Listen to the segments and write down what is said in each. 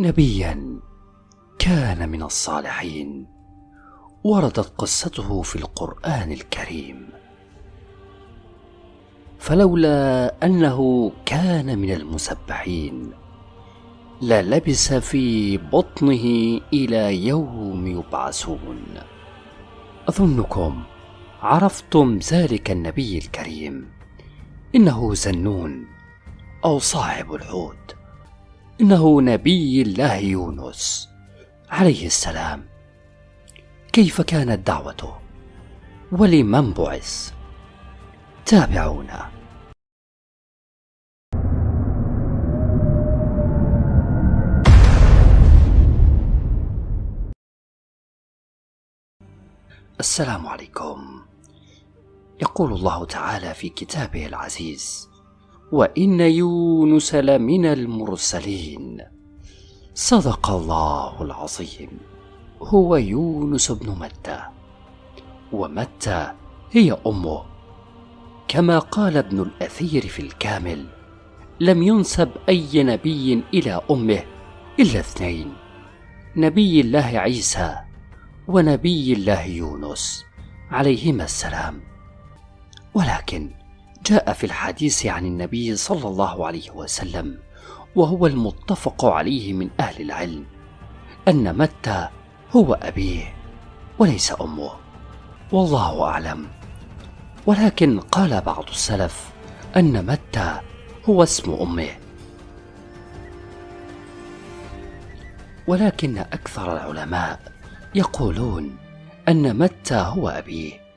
نبيا كان من الصالحين وردت قصته في القرآن الكريم. فلولا أنه كان من المسبحين للبس في بطنه إلى يوم يبعثون. أظنكم عرفتم ذلك النبي الكريم إنه زنون أو صاحب الحوت. إنه نبي الله يونس عليه السلام. كيف كانت دعوته؟ ولمن بعث؟ تابعونا. السلام عليكم. يقول الله تعالى في كتابه العزيز وإن يونس لمن المرسلين. صدق الله العظيم. هو يونس بن متى. ومتى هي أمه. كما قال ابن الأثير في الكامل لم ينسب أي نبي إلى أمه إلا اثنين نبي الله عيسى ونبي الله يونس عليهما السلام. ولكن جاء في الحديث عن النبي صلى الله عليه وسلم وهو المتفق عليه من أهل العلم أن متى هو أبيه وليس أمه. والله أعلم. ولكن قال بعض السلف أن متى هو اسم أمه. ولكن أكثر العلماء يقولون أن متى هو أبيه.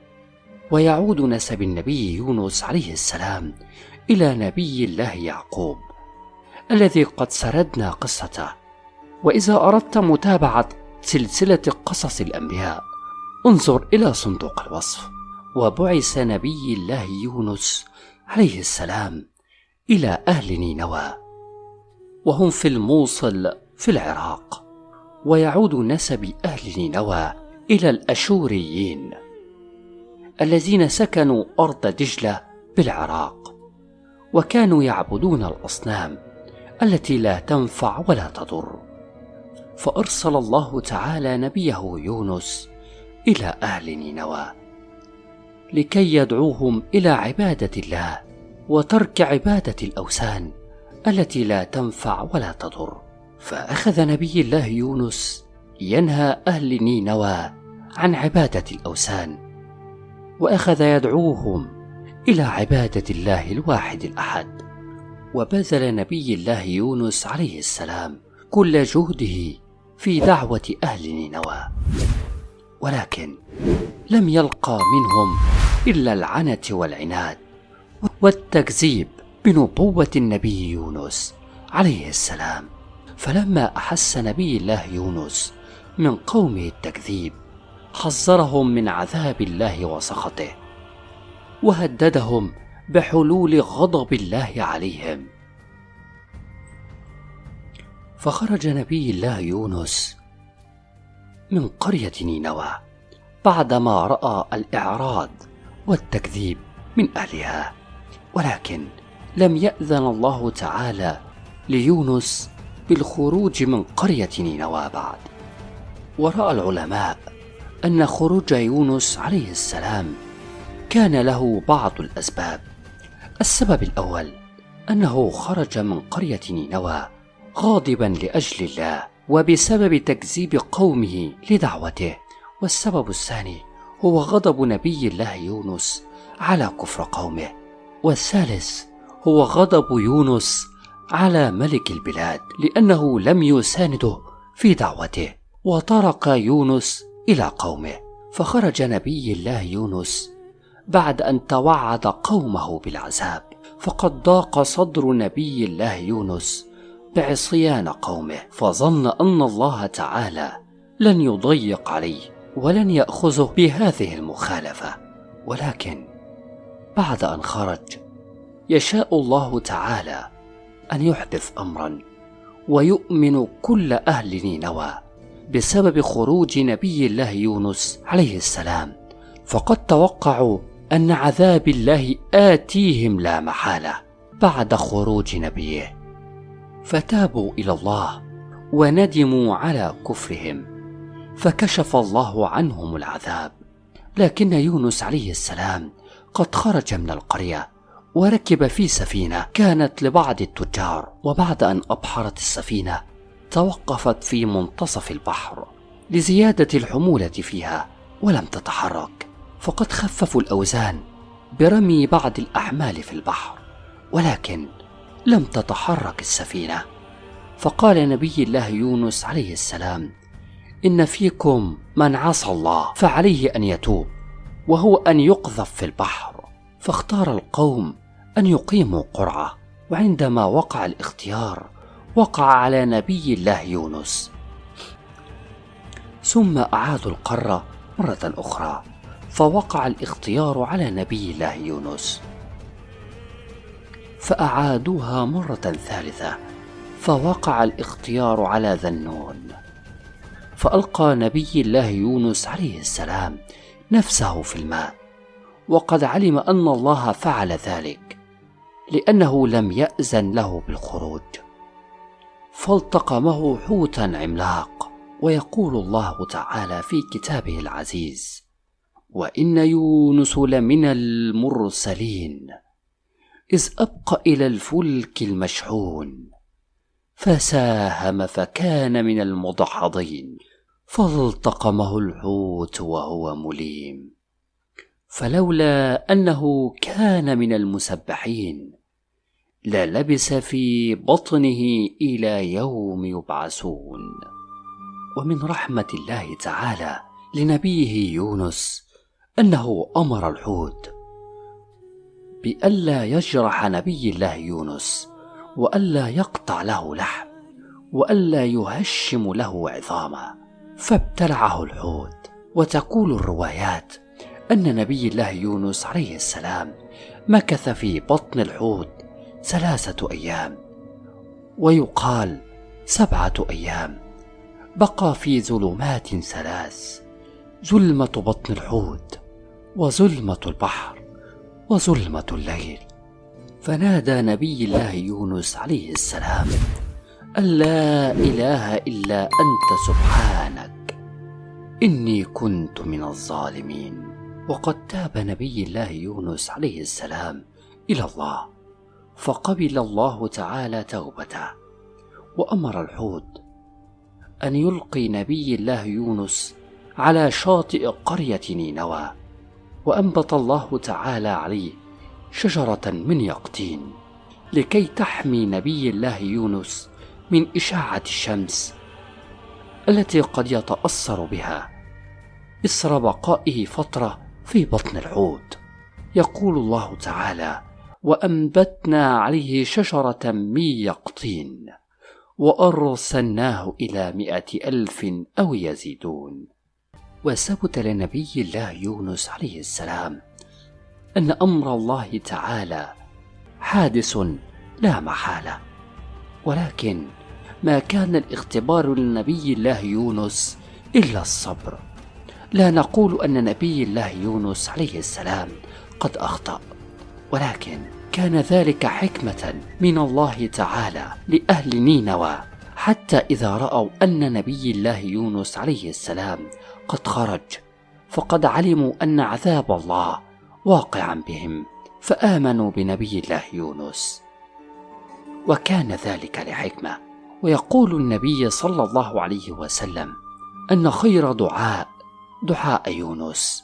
ويعود نسب النبي يونس عليه السلام إلى نبي الله يعقوب الذي قد سردنا قصته. وإذا أردت متابعة سلسلة قصص الأنبياء انظر إلى صندوق الوصف. وبعث نبي الله يونس عليه السلام إلى أهل نينوى. وهم في الموصل في العراق. ويعود نسب أهل نينوى إلى الأشوريين. الذين سكنوا أرض دجلة بالعراق وكانوا يعبدون الأصنام التي لا تنفع ولا تضر. فأرسل الله تعالى نبيه يونس إلى أهل نينوى لكي يدعوهم إلى عبادة الله وترك عبادة الأوثان التي لا تنفع ولا تضر. فأخذ نبي الله يونس ينهى أهل نينوى عن عبادة الأوثان وأخذ يدعوهم إلى عبادة الله الواحد الأحد. وبذل نبي الله يونس عليه السلام كل جهده في دعوة أهل نينوى. ولكن لم يلقى منهم إلا العنة والعناد والتكذيب بنبوة النبي يونس عليه السلام. فلما أحس نبي الله يونس من قومه التكذيب حذرهم من عذاب الله وسخطه وهددهم بحلول غضب الله عليهم. فخرج نبي الله يونس من قرية نينوى بعدما رأى الإعراض والتكذيب من أهلها ولكن لم يأذن الله تعالى ليونس بالخروج من قرية نينوى بعد. ورأى العلماء أن خروج يونس عليه السلام كان له بعض الأسباب. السبب الأول أنه خرج من قرية نينوى غاضبا لأجل الله وبسبب تكذيب قومه لدعوته. والسبب الثاني هو غضب نبي الله يونس على كفر قومه. والثالث هو غضب يونس على ملك البلاد لأنه لم يسانده في دعوته. وطرق يونس إلى قومه فخرج نبي الله يونس بعد أن توعد قومه بالعذاب فقد ضاق صدر نبي الله يونس بعصيان قومه فظن أن الله تعالى لن يضيق عليه ولن يأخذه بهذه المخالفة. ولكن بعد أن خرج يشاء الله تعالى أن يحدث امرا ويؤمن كل أهل نينوى. بسبب خروج نبي الله يونس عليه السلام. فقد توقعوا أن عذاب الله آتيهم لا محالة بعد خروج نبيه. فتابوا إلى الله وندموا على كفرهم. فكشف الله عنهم العذاب. لكن يونس عليه السلام قد خرج من القرية وركب في سفينة كانت لبعض التجار وبعد أن أبحرت السفينة توقفت في منتصف البحر لزيادة الحمولة فيها ولم تتحرك. فقد خففوا الأوزان برمي بعض الأحمال في البحر ولكن لم تتحرك السفينة. فقال نبي الله يونس عليه السلام إن فيكم من عصى الله فعليه أن يتوب وهو أن يقذف في البحر. فاختار القوم أن يقيموا قرعة وعندما وقع الاختيار وقع على نبي الله يونس. ثم أعادوا القره مرة أخرى فوقع الاختيار على نبي الله يونس. فأعادوها مرة ثالثة فوقع الاختيار على ذنون. فألقى نبي الله يونس عليه السلام نفسه في الماء وقد علم أن الله فعل ذلك لأنه لم يازن له بالخروج. فالتقمه حوتا عملاق ويقول الله تعالى في كتابه العزيز وإن يونس لمن المرسلين إذ أبق إلى الفلك المشحون فساهم فكان من المدحضين فالتقمه الحوت وهو مليم فلولا أنه كان من المسبحين للبس في بطنه إلى يوم يبعثون. ومن رحمة الله تعالى لنبيه يونس أنه أمر الحوت بألا يجرح نبي الله يونس وألا يقطع له لحم وألا يهشم له عظاما. فابتلعه الحوت. وتقول الروايات أن نبي الله يونس عليه السلام مكث في بطن الحوت ثلاثة أيام ويقال سبعة أيام. بقى في ظلمات ثلاث ظلمة بطن الحوت وظلمة البحر وظلمة الليل. فنادى نبي الله يونس عليه السلام أن لا إله إلا أنت سبحانك إني كنت من الظالمين. وقد تاب نبي الله يونس عليه السلام إلى الله. فقبل الله تعالى توبته وأمر الحوت أن يلقي نبي الله يونس على شاطئ قرية نينوى وأنبت الله تعالى عليه شجرة من يقطين لكي تحمي نبي الله يونس من إشاعة الشمس التي قد يتأثر بها إثر بقائه فترة في بطن الحوت. يقول الله تعالى وأنبتنا عليه شجرة من يقطين وأرسلناه إلى مئة ألف أو يزيدون. وثبت لنبي الله يونس عليه السلام أن أمر الله تعالى حادث لا محالة ولكن ما كان الاختبار لنبي الله يونس إلا الصبر. لا نقول أن نبي الله يونس عليه السلام قد أخطأ. ولكن كان ذلك حكمة من الله تعالى لأهل نينوى حتى إذا رأوا أن نبي الله يونس عليه السلام قد خرج فقد علموا أن عذاب الله واقعا بهم فآمنوا بنبي الله يونس. وكان ذلك لحكمة ويقول النبي صلى الله عليه وسلم أن خير دعاء دعاء يونس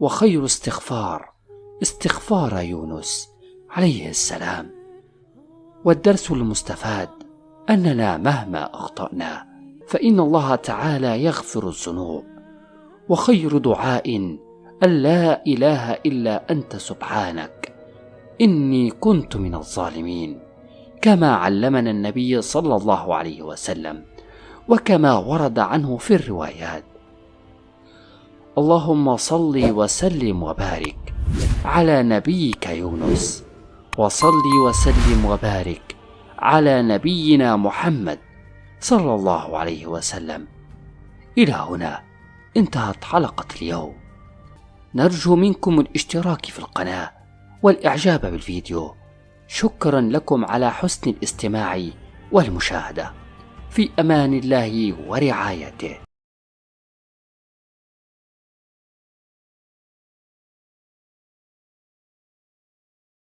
وخير استغفار استغفار يونس عليه السلام. والدرس المستفاد أننا مهما أخطأنا فإن الله تعالى يغفر الذنوب. وخير دعاء أن لا إله إلا أنت سبحانك. إني كنت من الظالمين كما علمنا النبي صلى الله عليه وسلم وكما ورد عنه في الروايات. اللهم صل وسلم وبارك على نبيك يونس. وصل وسلم وبارك على نبينا محمد صلى الله عليه وسلم. إلى هنا انتهت حلقة اليوم. نرجو منكم الاشتراك في القناة والإعجاب بالفيديو. شكرا لكم على حسن الاستماع والمشاهدة. في أمان الله ورعايته.